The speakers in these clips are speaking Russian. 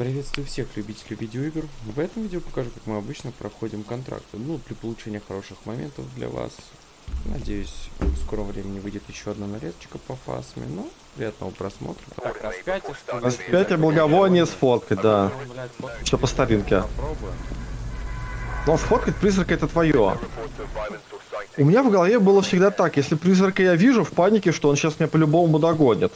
Приветствую всех любителей видеоигр. В этом видео покажу, как мы обычно проходим контракты. Ну, для получения хороших моментов для вас. Надеюсь, в скором времени выйдет еще одна нарезочка по фасме. Ну, приятного просмотра. Так, распятие, что ли? Распятие благовоние сфоткать, да. Ну, Что по старинке. Но сфоткать призрака это твое. У меня в голове было всегда так, если призрака я вижу в панике, что он сейчас меня по-любому догонит.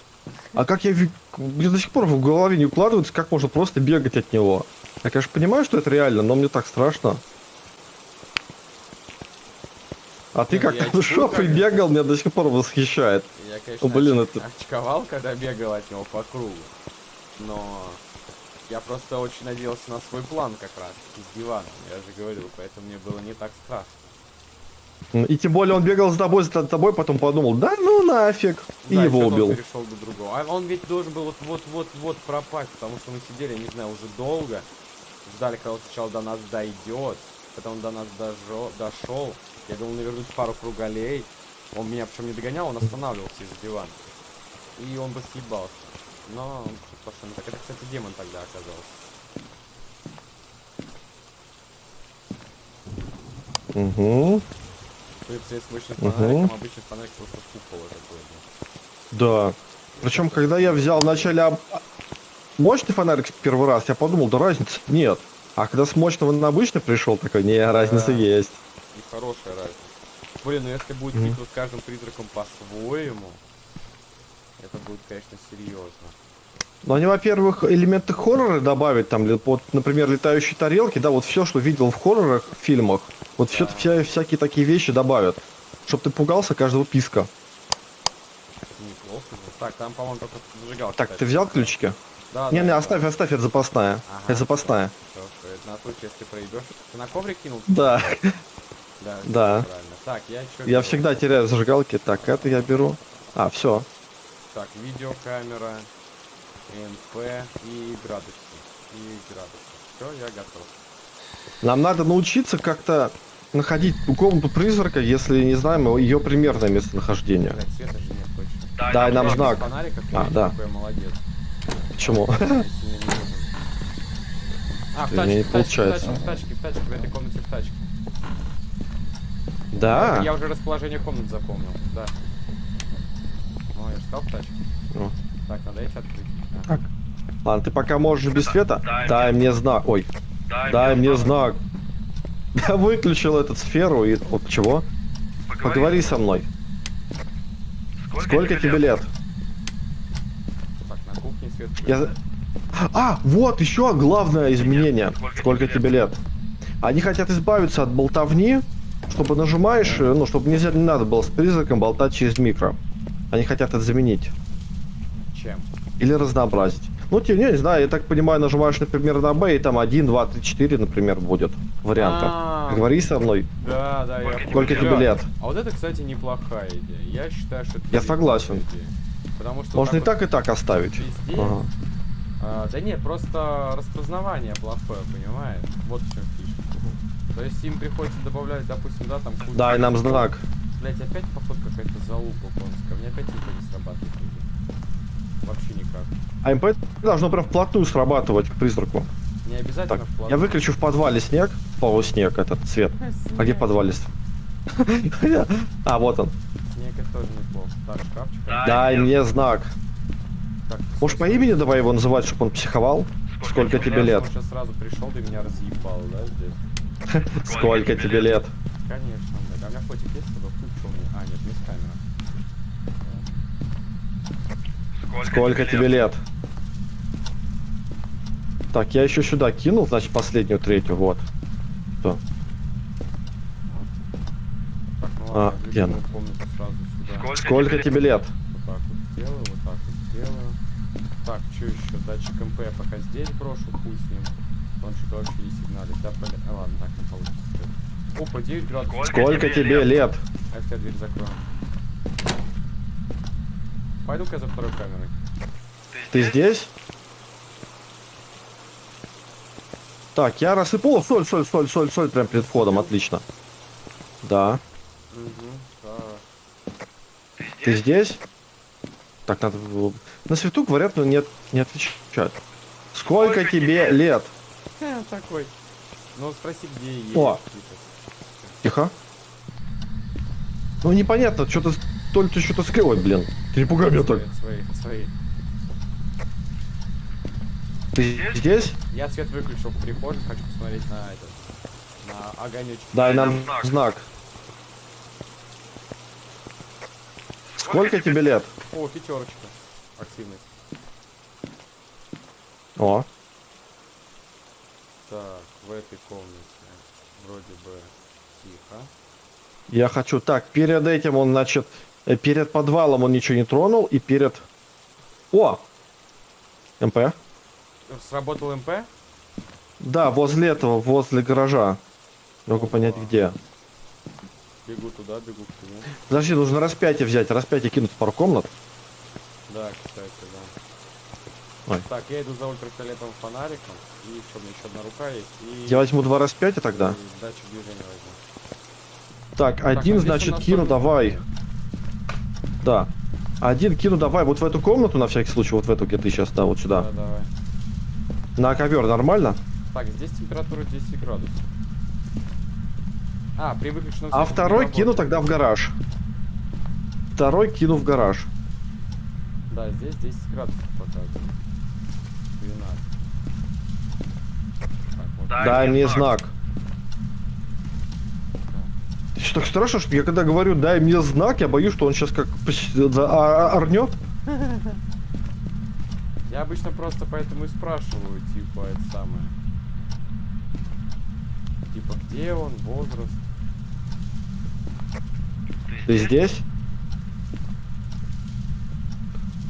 А как я мне до сих пор в голове не укладывается, как можно просто бегать от него. Я, конечно, понимаю, что это реально, но мне так страшно. А ты ну как там шопой бегал, меня до сих пор восхищает. Я, конечно, О, блин, оч- это- очковал, когда бегал от него по кругу. Но я просто очень надеялся на свой план как раз. С диваном, я же говорил, поэтому мне было не так страшно. И тем более он бегал за тобой, за тобой, потом подумал, да ну нафиг, и Да, его что-то он убил. перешел до другого. А он ведь должен был вот-вот-вот-вот пропасть, потому что мы сидели, не знаю, уже долго. Ждали, когда он сначала до нас дойдет, потом до нас дожо- дошел. Я думал навернуть пару кругалей. Он меня причем не догонял, он останавливался из дивана. И он бы съебался. Но он пошел не так. Это, кстати, демон тогда оказался. Угу. Если обычный фонарик просто. Да. Причем, когда я взял вначале об- мощный фонарик первый раз, я подумал, да разницы нет. А когда с мощного на обычный пришел, такой, не, разница Да. есть. И хорошая разница. Блин, ну если будет Мгм. битва с каждым призраком по-своему, это будет, конечно, серьезно. Но они, во-первых, элементы хоррора добавить, там, вот, например, летающие тарелки, да, вот все, что видел в хоррорах, в фильмах, вот все, вся, всякие такие вещи добавят. Чтоб ты пугался каждого писка. Неплохо. Так, там, по-моему, только зажигалка. Так, ты взял ключики? Да, Не, да, не, да. оставь, оставь, это запасная. Ага. Это запасная. Всё, это на случай, если проебешь. Ты на коврик кинул? Да, Да. Да. Так, я еще. я всегда теряю зажигалки. Так, это я беру. А, все. Так, видеокамера, НП и градусы. И градусы. Все, я готов. Нам надо научиться как-то находить комнату призрака, если не знаем ее примерное местонахождение. Блядь, света же нет точно. Дай нам знак. фонариков, А, да. Какой я молодец. Почему? Не. А, в не тачке, в в получается. в тачке, в тачке, в этой комнате в тачке. Да. Я уже расположение комнат запомнил, да. Ну, я же сказал в тачке. Ну. Так, надо эти открыть. Так. Ладно, ты пока можешь без света. Дай мне знак. Ой, дай мне знак. Я выключил эту сферу и... Вот чего? Поговори со мной. Сколько тебе лет? Так, на кухне свет. Я... А, вот еще главное изменение. Сколько тебе лет? Они хотят избавиться от болтовни, чтобы нажимаешь, ну, чтобы нельзя, не надо было с призраком болтать через микро. Они хотят это заменить. Чем? Или разнообразить. Ну, тем не, не знаю, я так понимаю, нажимаешь, например, на B, и там 1, 2, 3, 4, например, будет варианта. А, Говори со мной, Да, да, я сколько тебе лет. А вот это, кстати, неплохая идея. Я считаю, что это Я согласен. идея. Потому что Можно и вот так, и так оставить. Ага. А, да нет, просто распознавание плохое, понимаешь? Вот в чем фишка. То есть им приходится добавлять, допустим, да, там кучу- Дай нам знак. Блять, опять походу какая-то залупа конская. Мне опять ничего не срабатывает. Вообще никак. А МП должно прям вплотную срабатывать к призраку. Не обязательно Так, вплотную. я выключу в подвале снег, полуснег этот цвет. А где Снег. подвале? А, вот он. Снег это тоже неплохо. Так, шкафчик. Дай мне знак. Может, по имени давай его называть, чтобы он психовал? Сколько тебе лет? Сейчас сразу пришел, ты меня разъебал, да, здесь? Сколько тебе лет? Конечно, блядь. А у меня фотик есть с тобой? Хуй, что у меня? А, нет, есть камера. Сколько тебе лет? Так, я еще сюда кинул, значит, последнюю, третью, вот. Что? Так, ну А, ладно, где она? комнату сразу сюда. Сколько тебе лет? Вот так вот сделаю, вот так вот сделаю. Так, что еще? Датчик МП я пока здесь брошу, хуй с ним. Он что-то вообще не сигналит. Да, блин. А, ладно, так не получится. Опа, 9 градусов. Сколько тебе лет? А если я дверь закрою? Пойду-ка за второй камерой. Ты здесь? Так, я рассыпал. Соль, соль, соль, соль, соль, прям перед входом, отлично. Да. Ты здесь? Так, надо... было- На свету говорят, но нет, не отвечают. Сколько тебе лет? Ха, такой. Ну спроси, где есть. О. Тихо. Ну непонятно, что-то... То ли ты что-то скрывай, блин. Ты не пугай меня так. Свои, свои. Ты здесь? Я свет выключил в прихожей, хочу посмотреть на этот. На огонечек. Дай нам знак. Сколько тебе лет? О, пятерочка. Активность. О, Так, в этой комнате вроде бы тихо. я хочу... Так, перед этим он, значит... э, Перед подвалом он ничего не тронул, и перед... О! МП? Сработал МП? Да, возле этого, возле гаража. Могу понять, где. Бегу туда, бегу к нему. Подожди, нужно распятие взять. Распятие кинуть в пару комнат. Да, кстати, да. Ой. Так, я иду за ультрафиолетовым фонариком. И что, у меня еще одна рука есть. И... Я возьму два распятия тогда. и датчик движения возьму. Так, а один, у значит, кину давай. Да. Один кину давай вот в эту комнату, на всякий случай, вот в эту, где ты сейчас, да, вот сюда. Да, давай. На ковер нормально? Так, здесь температура 10 градусов. А, при выключенном А второй кину тогда в гараж. Второй кину в гараж. Да, здесь 10 градусов показывает. 12. Так, вот. Дай мне знак. Что так страшно, что я когда говорю дай мне знак, я боюсь, что он сейчас как а- а- орнет. Я обычно просто поэтому и спрашиваю, типа, это самое. Типа, где он, возраст. Ты здесь?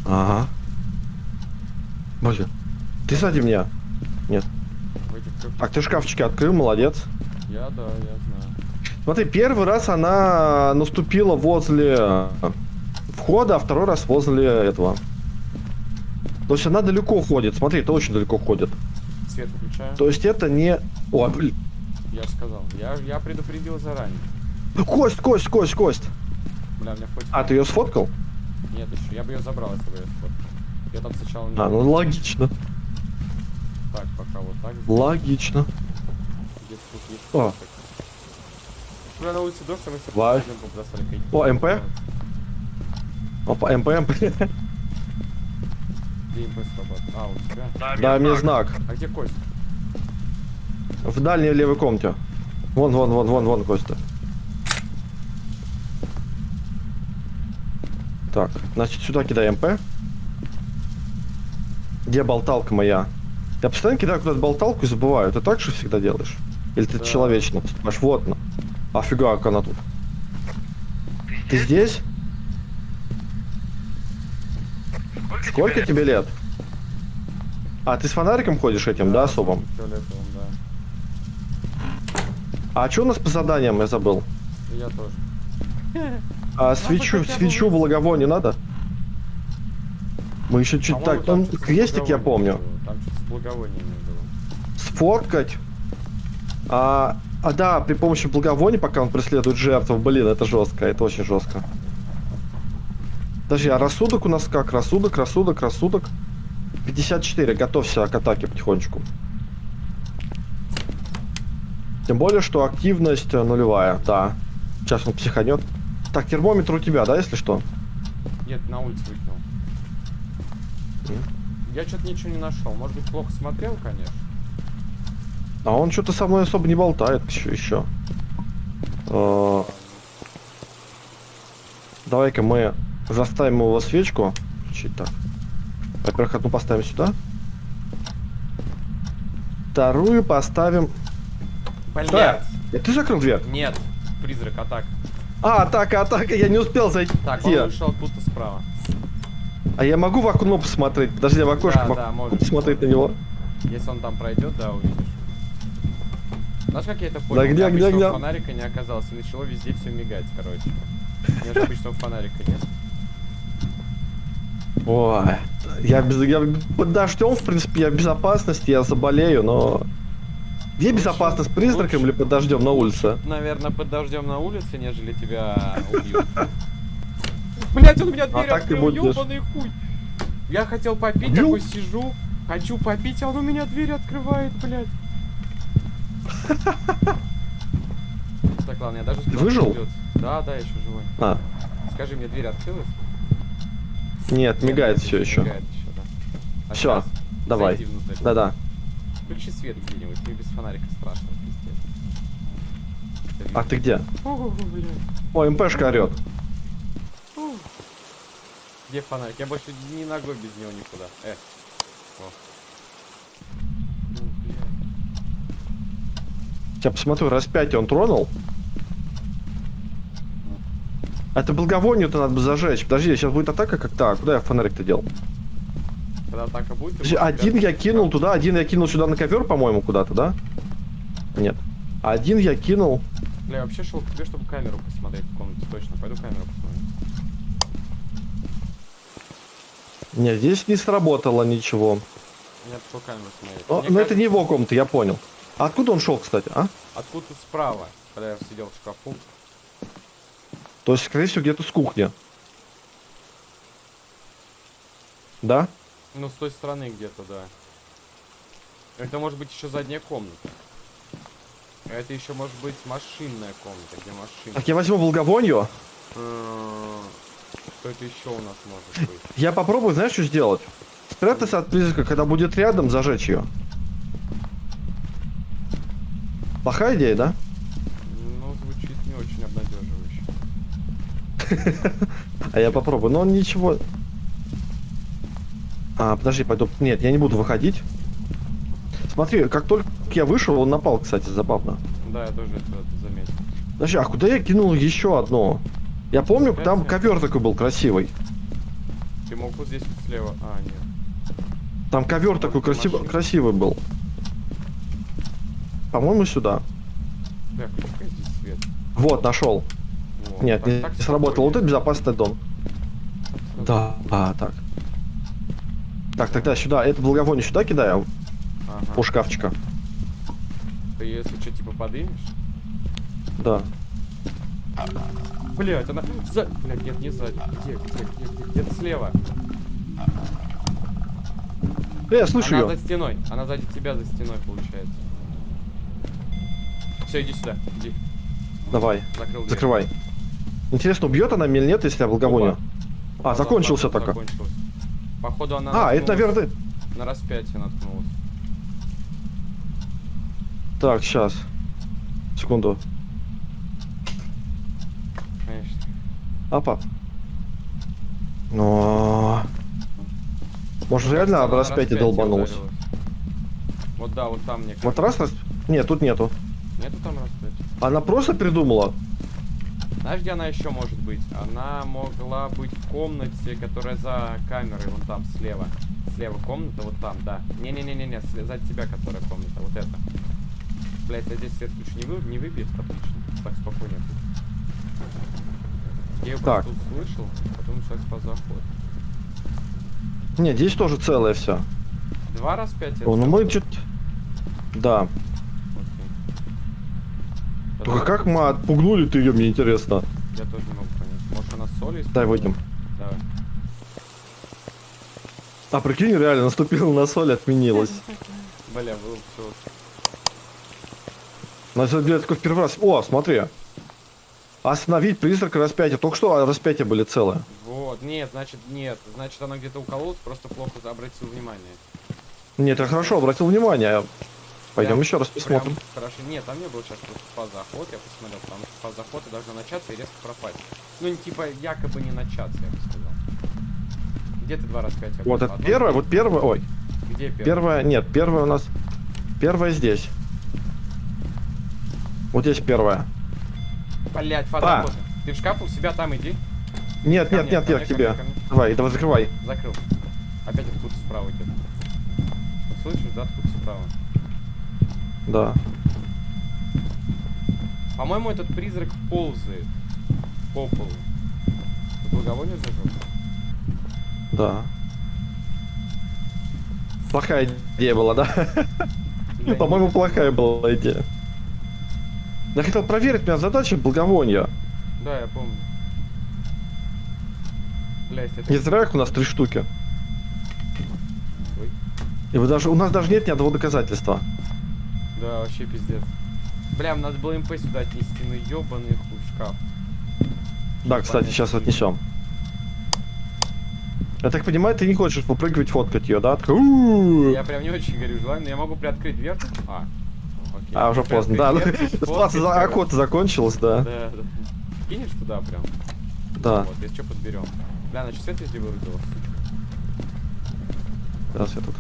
Ага. Боже. Ты сзади меня. В этих трех- Так, ты шкафчики открыл, молодец. Я, да, я знаю. Смотри, первый раз она наступила возле входа, а второй раз возле этого. То есть она далеко ходит. Смотри, это очень далеко ходит. Свет выключаю. То есть это не... О, блин. Я же сказал. Я, я предупредил заранее. Кость, кость, кость, кость. Бля, меня хоть... А, ты ее сфоткал? Нет, еще. Я бы ее забрал, если бы я сфоткал. Я там сначала не... А, ну логично. Так, пока вот так. Логично. Где-то тут есть... О. Бля, на улице дождь, мы все. О, МП? Опа, МП, МП. Где МП срабатывает? А, у тебя? Дай мне знак. А где кость? В дальней левой комнате. Вон, вон, вон, вон, вон, кость. Так, значит, сюда кидай МП. Где болталка моя? Я постоянно кидаю куда-то болталку и забываю. Ты так же всегда делаешь? Или ты Да. человечно поступаешь? Вот она. Офига, как она тут. Ты здесь? Сколько тебе лет? А, ты с фонариком ходишь этим, да, особым? Фиолетовым, да. А что у нас по заданиям, я забыл? Я тоже. А свечу, свечу благовоние надо? Мы еще чуть так, там ну, с крестик я помню. было. Там что-то с благовониями было. Сфоткать. А, а да, при помощи благовония, пока он преследует жертву, блин, это жестко, это очень жестко. Подожди, а рассудок у нас как? Рассудок, рассудок, рассудок. 54, готовься к атаке потихонечку. Тем более, что активность э, нулевая, да. Сейчас он психанет. Так, термометр у тебя, да, если что? Нет, на улице выкинул. Я что-то ничего не нашел. Может быть, плохо смотрел, конечно. А он что-то со мной особо не болтает еще. еще. Э, Давай-ка мы заставим его свечку. Включить так. Во-первых, одну поставим сюда. Вторую поставим... Блять! Э, Ты закрыл дверь? Нет, призрак, атак. А, атака, атака, я не успел зайти. Так, он вышел оттуда справа. А я могу в окно посмотреть? Подожди, я в окошко Да, могу да, можешь, посмотреть на него. Если он там пройдет, да, увидишь. Знаешь, как я это понял? Да где, где, где? фонарика не оказалось, и начало везде все мигать, короче. У меня же обычного фонарика нет. Ой, я, без, я под дождем, в принципе, я в безопасности, я заболею, но... Где Лучше- безопасность, призраком лучше. или под дождем на улице? Наверное, под дождем на улице, нежели тебя убьют. Блять, он меня дверь А так ты открыл, ёбаный хуй. Я хотел попить, такой сижу. Хочу попить, а он у меня дверь открывает, блядь. Так, ладно, я даже... Выжил? Да, да, еще живой. А, Скажи, мне дверь открылась? нет, мигает все еще. Мигает еще, да. А Всё, щас Давай. Да-да. Включи свет где-нибудь, мне без фонарика страшно, пиздец. А ты где? О, МПшка орет. Где фонарик? Я больше ни ногой без него никуда. Э. О. Ну, блядь. Я посмотрю, распятие он тронул. А Это благовонию-то надо бы зажечь. Подожди, сейчас будет атака как так. Куда я фонарик-то дел? Когда атака будет, Подожди, один я кинул туда, один я кинул сюда на ковер, по-моему, куда-то, да? Нет. Один я кинул. Бля, я вообще шел к тебе, чтобы камеру посмотреть в комнате. Точно, пойду камеру посмотрю. Нет, здесь не сработало ничего. Я пошел камеру смотреть. О, Мне но это кажется, не его комната, я понял. А откуда он шел, кстати, а? Откуда-то справа, когда я сидел в шкафу. То есть, скорее всего, где-то с кухни. Да? Ну, с той стороны где-то, да. Это может быть еще задняя комната. Это еще может быть машинная комната, где машина. Так, я возьму благовонию. М, Что это еще у нас может быть? Я попробую, знаешь, что сделать? Спрятаться от призрака, когда будет рядом, зажечь ее. Плохая идея, да? Ну, звучит не очень обнадеживающе. А я попробую. Но он ничего... А, подожди, пойду. Нет, я не буду выходить. Смотри, как только я вышел, он напал, кстати, забавно. Да, я тоже это, заметил. Подожди, а куда я кинул еще одно? Я помню, там ковер такой был красивый. Ты мог вот здесь вот слева. А, нет. Там ковер такой красив- красивый был. По-моему, сюда. Какой здесь свет. Вот, нашел. Во, Нет, так- не так сработало. Вот это безопасный дом. Так Да, а, так. Так, тогда сюда, это благовоние сюда кидаю, Ага. у шкафчика. Ты если что, типа подымешь? Да. Блять, она... За... Блять, нет, не сзади. Где, где, где, где? Где-то слева. Э, я слышу она ее. за стеной. Она сзади тебя за стеной, получается. Все, иди сюда. Иди. Давай, Закрыл дверь. закрывай. Интересно, убьет она меня или нет, если я благовонию? Опа. А, Да, закончился закончилось. Походу она А, это, наверное, ты. на распятие наткнулась. Так, сейчас. Секунду. Конечно. Апа. Но... Может, Мне реально об распятие долбанулась? ударилась. Вот да, вот там мне Вот кажется. раз раз... Нет, тут нету. Нету там распятия? Она просто придумала. Знаешь, где она еще может быть? Она могла быть в комнате, которая за камерой, вон там, слева. Слева комната, вот там, да. Не-не-не-не-не, сле- за тебя, которая комната, вот это. Блять, я здесь свет ключ не, вы, не выбьет, отлично. Так, спокойнее. Я ее Так. просто услышал, потом сейчас по заход. Нет, здесь тоже целое все. Два распятия? О, ну мы чуть... Да. Только как мы отпугнули-то ее, мне интересно. Я тоже не могу понять. Может она соль использует? Дай выйдем. Давай. А прикинь, реально наступила на соль, отменилась. Бля, был все. На самом деле, такой в первый раз. О, смотри. Остановить призрак распятия. Только что распятия были целые. Вот, нет, значит, нет. Значит, она где-то укололась, просто плохо обратил внимание. Нет, я хорошо обратил внимание. Пойдем еще раз посмотрим. Хорошо. Нет, там не было сейчас фаза-заход, я посмотрел, потому что фаза-заход должна начаться и резко пропасть. Ну, типа, якобы не начаться, я бы сказал. Где ты два распятия? Вот было? это Одно первое, вот первое, ой, Где первое? первое, нет, первое у нас, первое здесь. Вот здесь первое. Блять, А. фаза Ты в шкаф у себя там иди. Нет, Ко нет, нет, я к тебе. ко мне. Давай, давай закрывай. Закрыл. Опять откуда справа идет. Вот слышишь, да, откуда справа? Да. По-моему, этот призрак ползает по полу. Ты благовоние зажег? Да. Плохая идея была, да? По-моему, плохая была идея. Я хотел проверить, у меня задача благовония. Да, я помню. Бля, если это... Не зря их у нас три штуки. Ой. И вы даже, у нас даже нет ни одного доказательства. Да, вообще пиздец. Бля, надо было МП сюда отнести, ну ёбаный хуй шкаф. Да, кстати, сейчас отнесем. Я так понимаю, ты не хочешь попрыгивать, фоткать ее, да? Я прям не очень горю желанием, но я могу приоткрыть дверцу. А, окей. А, уже поздно, да. Ситуация за охота закончилась, да. Да, да. Кинешь туда прям? Да. Вот, если что, подберем. Бля, значит, свет везде вырубила, сучка. Сейчас я тут.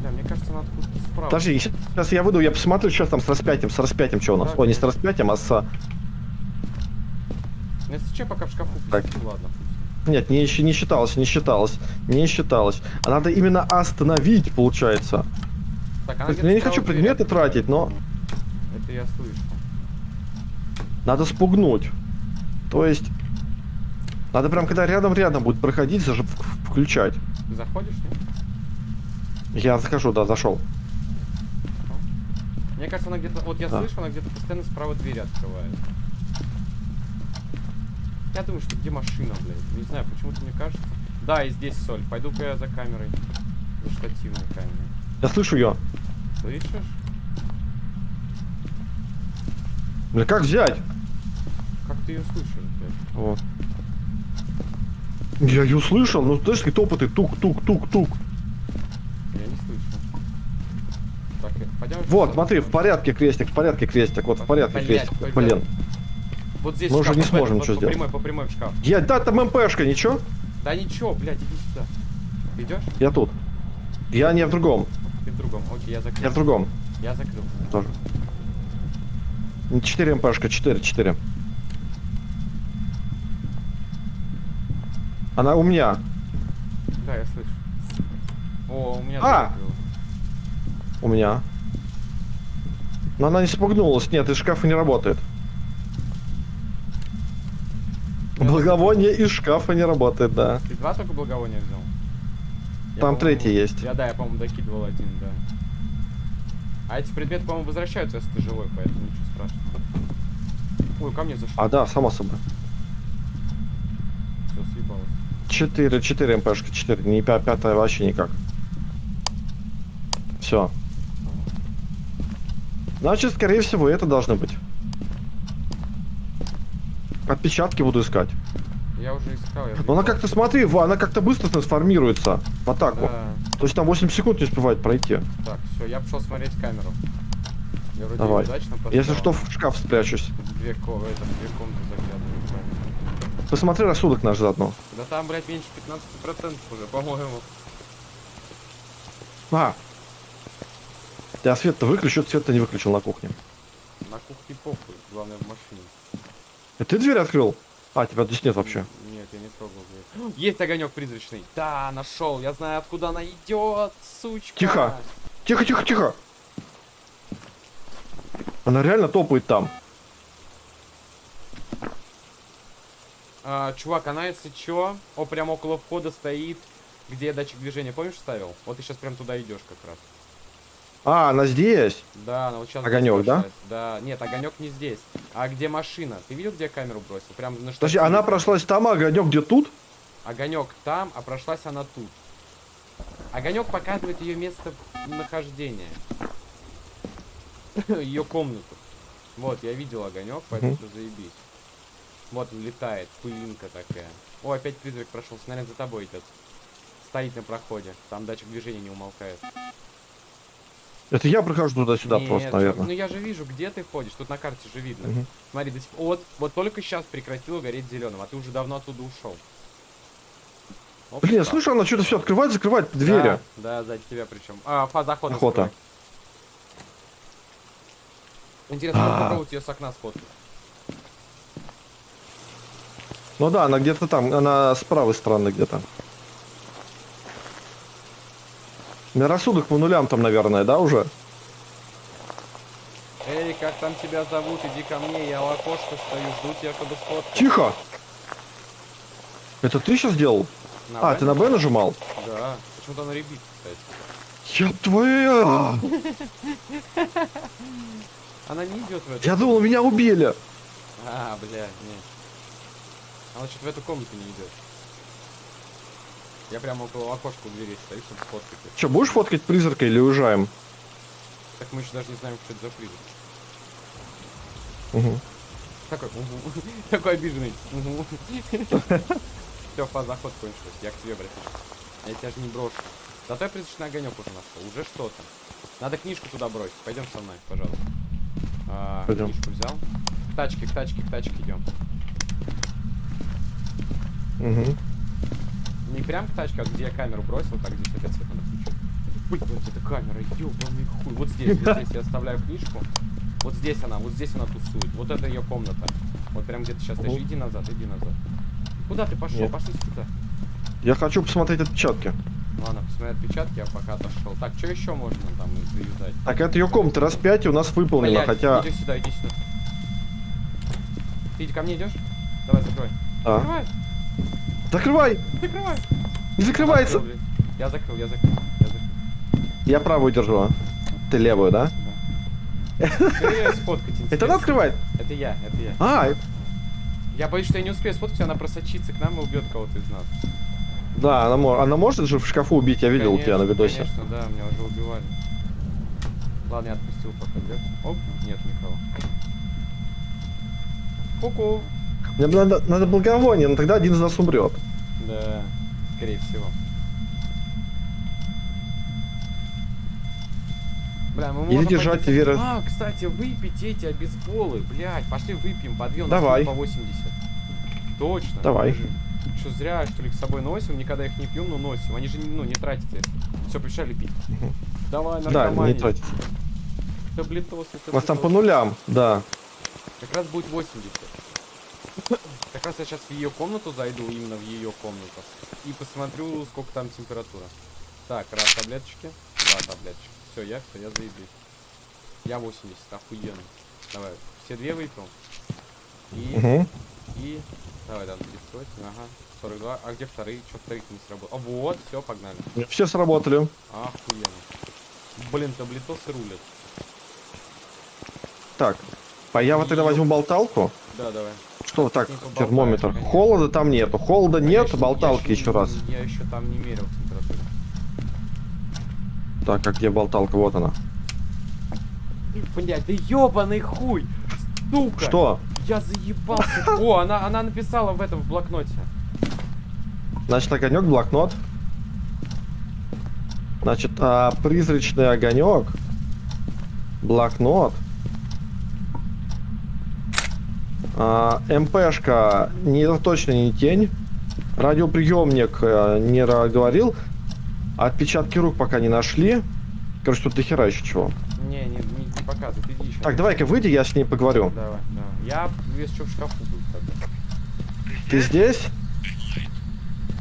Бля, мне кажется, надо откуда-то справа. Подожди, сейчас я выйду, я посмотрю, что там с распятием, с распятием, что у нас. Да, О, не с распятием, а с... Ну, если что, пока в шкафу Так. пустить, ладно. Нет, не, не считалось, не считалось, не считалось. А надо именно остановить, получается. Так, она где-то я не хочу дверь предметы открыла. тратить, но Это я слышу. надо спугнуть. То есть... Надо прям, когда рядом-рядом будет проходить, даже включать. Ты заходишь, нет? Я захожу, да, зашел. Мне кажется, она где-то... Вот я Да. слышу, она где-то постоянно справа двери открывает. Я думаю, что где машина, блядь? Не знаю, почему-то мне кажется. Да, и здесь соль. Пойду-ка я за камерой. За штативной камерой. Я слышу ее. Слышишь? Бля, как взять? Как ты ее слышишь, блядь? Вот. Я ее услышал, ну знаешь, какие топоты, тук-тук-тук-тук. Я не слышу. Так, э, пойдем. Вот, смотри, в порядке крестик, в порядке крестик, вот в порядке Блядь, крестик. ой, Блин. Вот здесь мы уже не сможем вот что по сделать. прямой, по прямой в шкаф. Я, да, там МПшка, ничего? Да ничего, блядь, иди сюда. Ты идешь? Я тут. Я не в другом, Ты в другом. Окей, я закрыл. я в другом Я закрыл. тоже. 4 МПшка, 4, 4. Она у меня. Да, я слышу. О, у меня А! У меня. Но она не спугнулась. Нет, из шкафа не работает. Благовоние из шкафа не работает, да. Ты два только благовония взял? Я, Там третий есть. Я, да, я, по-моему, докидывал один, да. А эти предметы, по-моему, возвращаются, если ты живой, поэтому ничего страшного. Ой, ко мне зашел. А, да, само собой. Все, съебалось. 4, 4 МПшка, 4. Не пя- пятая вообще никак. Все. Значит, скорее всего, это должно быть. Отпечатки буду искать. Я уже искал, я Но она как-то, смотри, она как-то быстро трансформируется в атаку. Да. То есть там 8 секунд не успевает пройти. Так, все, я пошел смотреть камеру. Я вроде Давай. удачно поставил. Если что, в шкаф спрячусь. В Две, ко- в это, в две комнаты заглядываю. правильно. Посмотри рассудок наш заодно. Да там, блядь, меньше 15% уже, по-моему. А! Я свет-то выключил, свет-то не выключил на кухне. На кухне похуй, главное в машине. Это ты дверь открыл? А, тебя здесь нет вообще. Нет, я не трогал дверь. Есть огонек призрачный. Да, нашел. Я знаю, откуда она идет, сучка. Тихо. Тихо, тихо, тихо! Она реально топает там. А, чувак, она если чё, о, прям около входа стоит, где я датчик движения, помнишь, ставил? Вот ты сейчас прям туда идешь как раз. А, она здесь? Да, она вот сейчас. Огонёк, да? Да, нет, огонек не здесь. А где машина? Ты видел, где я камеру бросил? Прям на Подожди, штативе. она прошлась там, а огонек где тут? Огонек там, а прошлась она тут. Огонек показывает ее место нахождения. Ее комнату. Вот, я видел огонек, поэтому всё заебись. Вот он летает, пылинка такая. О, опять призрак прошел, снаряд за тобой идет. Стоит на проходе. Там датчик движения не умолкает. Это я прохожу туда-сюда Нет, просто, чувак, наверное. Ну я же вижу, где ты ходишь. Тут на карте же видно. Мгм. Смотри, до сих- вот, вот только сейчас прекратило гореть зеленым, а ты уже давно оттуда ушел. Оп, Блин, слышу, она что-то все открывает, закрывает двери. Да, да, сзади тебя причем. А, фаза охота. Охота. закрывай. Интересно, надо А. попробовать ее с окна сфоткать. Ну да, она где-то там, она с правой стороны где-то. У меня рассудок по нулям там, наверное, да, уже? Эй, как там тебя зовут? Иди ко мне, я у окошка стою, жду тебя, чтобы сфоткать. Тихо! Это ты сейчас делал? а, Б? ты на Б нажимал? Да, почему-то она ребит, кстати. Я твоя! Она не идет в эту... Я думал, меня убили. А, бля, нет. Она что-то в эту комнату не идет. Я прямо около окошка у двери стою, чтобы сфоткать. её. Че, будешь фоткать призрака или уезжаем? Так мы еще даже не знаем, что это за призрак. Угу. Такой, угу. Такой обиженный. Угу. Все, фаза охот кончилась. Я к тебе, брат. Я тебя же не брошу. Зато я призрачный огонек уже нашел. Уже что-то. Надо книжку туда бросить. Пойдем со мной, пожалуйста. А, Пойдем. Книжку взял. К тачке, к тачке, к тачке идем. Угу. Не прям к тачке, а где я камеру бросил, так здесь опять свет надо включить. Блин, вот эта камера, ёбаный хуй. Вот здесь, вот здесь я оставляю книжку. Вот здесь она, вот здесь она тусует. Вот это ее комната. Вот прям где-то сейчас. Мгм. Иди назад, иди назад. Куда ты пошел? Нет. Пошли сюда. Я хочу посмотреть отпечатки. Ладно, посмотри отпечатки, я пока отошел. Так, что еще можно там заюзать? Так, это ее комната распятие у нас выполнено, Блядь, хотя... иди сюда, иди сюда. Ты иди ко мне идешь? Давай, закрой. А. Закрывай, Закрывай! закрывай. Не закрывается! Закрыл. Я закрыл, я закрыл, я закрыл. Я правую держу. а? Ты левую, да? Да. Сфоткать Это она открывает? Это я, это я. А, Я боюсь, что я не успею сфоткать, она просочится к нам и убьет кого-то из нас. да, она, мо- она может же в шкафу убить, я видел у тебя на Конечно, видосе. Конечно, да, меня уже убивали. Ладно, я отпустил пока, да? Оп, нет никого. Ку-ку. Мне надо, надо благовоние, но тогда один из нас умрет. Да, скорее всего. Бля, мы Или можем держать пойти- Вера- А, кстати, выпить эти обезболы, блядь, пошли выпьем по две, у нас Давай. по 80. Точно. Давай. Что зря, что ли, с собой носим, никогда их не пьем, но носим. Они же, ну, не тратятся. Все, пришли пить. Давай, Да, наркоманить. не тратится. Таблетосы, У нас там по таблетосы. нулям, да. Как раз будет 80. Как раз я сейчас в ее комнату зайду, именно в ее комнату. И посмотрю, сколько там температура. Так, раз таблеточки, два таблеточки. Все, я все, я заебись. Я 80, охуенно. Давай, все две выпил. И, Угу. и... Давай, там 38, ага. 42. А где вторые? Что вторых не сработал? А вот, все, погнали. Все сработали. Охуенно. Блин, таблетосы рулят. Так, а я вот тогда возьму болталку. Да, давай. Что так, термометр? конечно. Холода там нету. Холода нет, Конечно, болталки я ещё еще не- раз. Я еще там не мерил температуру. Так, а где болталка? Вот она. Блять, да ебаный хуй! Сука! Что? Я заебался. О, она, она написала в этом в блокноте. Значит, огонек, блокнот. Значит, а, призрачный огонек, блокнот, а, МПшка не, точно не тень, радиоприемник э, не говорил, отпечатки рук пока не нашли. Короче, тут дохера еще чего. Не, не, не, не показывай, ты иди еще. Так, давай-ка выйди, я с ней поговорю. Давай, давай. Я весь что в шкафу был тогда. Ты здесь?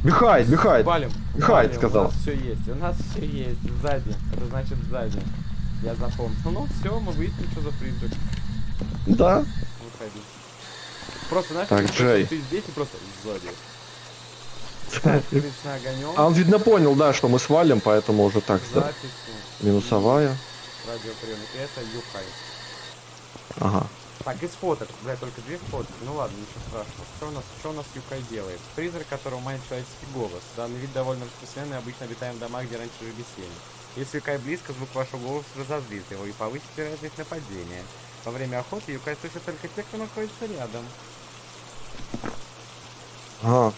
Бихайт, бихайт. Валим. Валим, сказал. У нас все есть, у нас все есть. Сзади. Это значит сзади. Я запомнил. Ну все, мы выясним, что за призрак. Да. Выходи. Просто, знаешь, Так, ты, Джей. ты здесь и просто сзади. А он, видно, понял, да, что мы свалим, поэтому уже так, да. Записи. Минусовая. Радиоприемник. Это Юхай. Ага. Так, из фоток, бля, только две фотки. Ну ладно, ничего страшного. Что у нас, что у нас Юкай делает? Призрак, которого манит человеческий голос. Данный вид довольно распространенный, обычно обитаем в домах, где раньше жили семьи. Если Юкай близко, звук вашего голоса разозлит его и повысит вероятность нападения. Во время охоты Юкай слышит только те, кто находится рядом. Ага.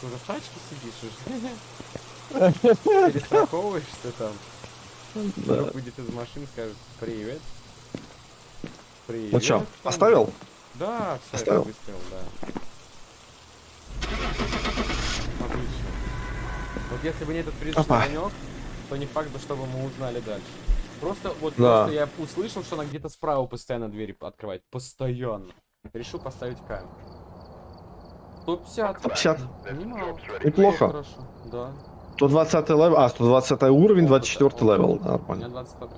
Ты уже в тачке сидишь уже? Перестраховываешься там? Да. Выйдет из машины, скажет «Привет». Привет. Ну чё, оставил? Да, все, Оставил? это выстрел, да. Отлично. Вот если бы не этот призрачный огонек, то не факт, чтобы мы узнали дальше. Просто вот Да. просто я услышал, что она где-то справа постоянно двери открывает. Постоянно. Решил поставить камеру. 150. 150. Немало. Неплохо. Хорошо. Да. 120 level, а, 120 уровень, 24 level, У меня нормально. 22.